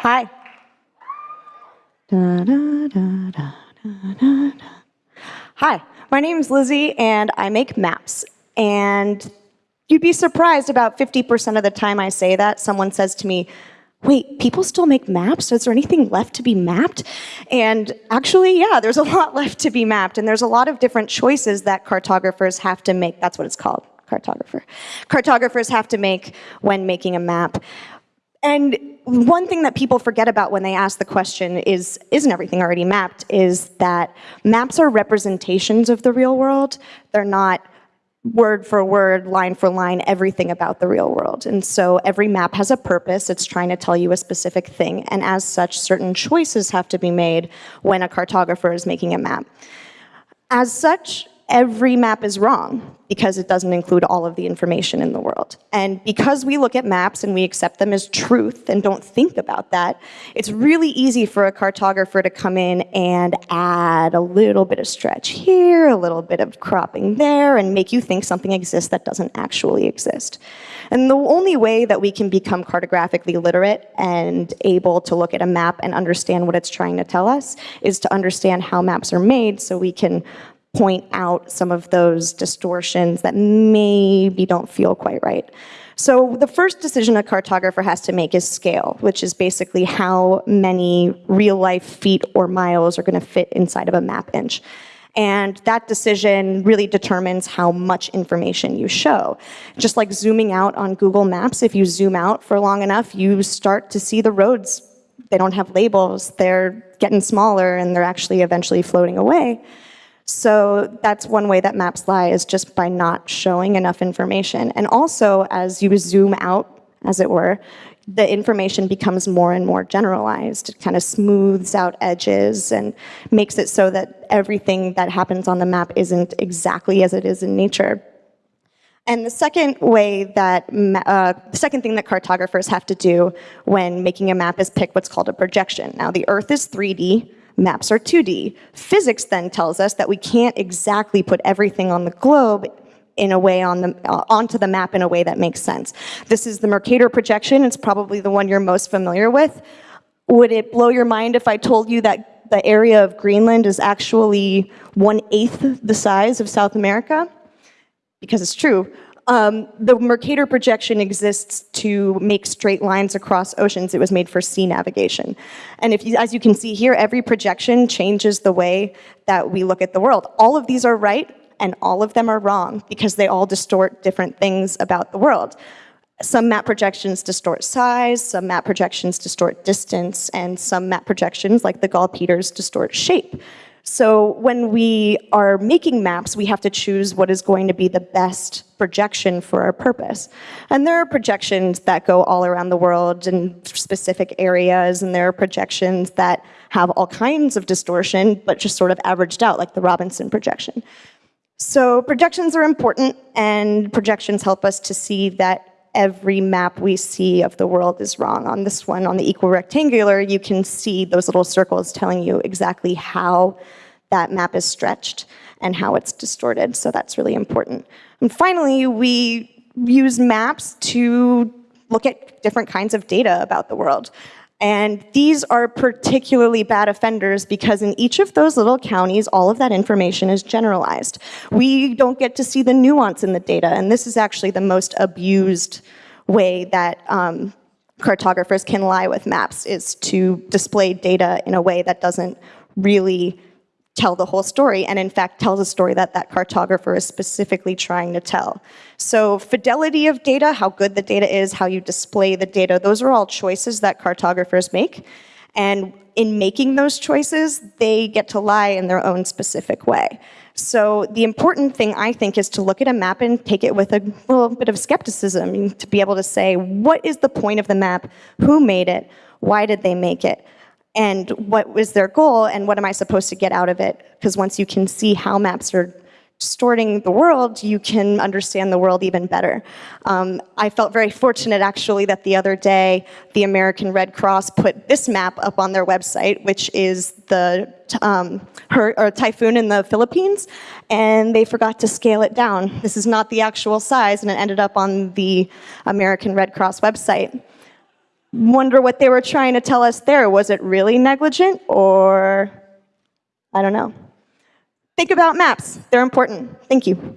Hi. Da, da, da, Hi, my name is Lizzie and I make maps. And you'd be surprised about 50% of the time I say that, someone says to me, wait, people still make maps? Is there anything left to be mapped? And actually, yeah, there's a lot left to be mapped. And there's a lot of different choices that cartographers have to make. That's what it's called, cartographer. Cartographers have to make when making a map. And one thing that people forget about when they ask the question is, isn't everything already mapped, is that maps are representations of the real world. They're not word for word, line for line, everything about the real world. And so every map has a purpose. It's trying to tell you a specific thing. And as such, certain choices have to be made when a cartographer is making a map. As such, every map is wrong because it doesn't include all of the information in the world. And because we look at maps and we accept them as truth and don't think about that, it's really easy for a cartographer to come in and add a little bit of stretch here, a little bit of cropping there, and make you think something exists that doesn't actually exist. And the only way that we can become cartographically literate and able to look at a map and understand what it's trying to tell us is to understand how maps are made so we can point out some of those distortions that maybe don't feel quite right. So the first decision a cartographer has to make is scale, which is basically how many real life feet or miles are gonna fit inside of a map inch. And that decision really determines how much information you show. Just like zooming out on Google Maps, if you zoom out for long enough, you start to see the roads. They don't have labels, they're getting smaller and they're actually eventually floating away. So that's one way that maps lie is just by not showing enough information. And also, as you zoom out, as it were, the information becomes more and more generalized. It kind of smooths out edges and makes it so that everything that happens on the map isn't exactly as it is in nature. And the second way that, uh, the second thing that cartographers have to do when making a map is pick what's called a projection. Now the Earth is 3D, maps are 2D. Physics then tells us that we can't exactly put everything on the globe in a way on the, uh, onto the map in a way that makes sense. This is the Mercator projection. It's probably the one you're most familiar with. Would it blow your mind if I told you that the area of Greenland is actually one-eighth the size of South America? Because it's true. Um, the Mercator projection exists to make straight lines across oceans. It was made for sea navigation. And if you, as you can see here, every projection changes the way that we look at the world. All of these are right and all of them are wrong because they all distort different things about the world. Some map projections distort size, some map projections distort distance, and some map projections, like the Gall-Peters, distort shape. So when we are making maps, we have to choose what is going to be the best projection for our purpose. And there are projections that go all around the world in specific areas, and there are projections that have all kinds of distortion, but just sort of averaged out, like the Robinson projection. So projections are important, and projections help us to see that every map we see of the world is wrong. On this one, on the equirectangular, you can see those little circles telling you exactly how that map is stretched and how it's distorted, so that's really important. And finally, we use maps to look at different kinds of data about the world. And these are particularly bad offenders because in each of those little counties, all of that information is generalized. We don't get to see the nuance in the data, and this is actually the most abused way that um, cartographers can lie with maps, is to display data in a way that doesn't really tell the whole story and in fact tells a story that that cartographer is specifically trying to tell. So fidelity of data, how good the data is, how you display the data, those are all choices that cartographers make. And in making those choices, they get to lie in their own specific way. So the important thing, I think, is to look at a map and take it with a little bit of skepticism to be able to say, what is the point of the map? Who made it? Why did they make it? And what was their goal and what am I supposed to get out of it? Because once you can see how maps are distorting the world, you can understand the world even better. Um, I felt very fortunate actually that the other day the American Red Cross put this map up on their website, which is the um, her, or typhoon in the Philippines, and they forgot to scale it down. This is not the actual size, and it ended up on the American Red Cross website. Wonder what they were trying to tell us there. Was it really negligent or I don't know. Think about maps. They're important. Thank you.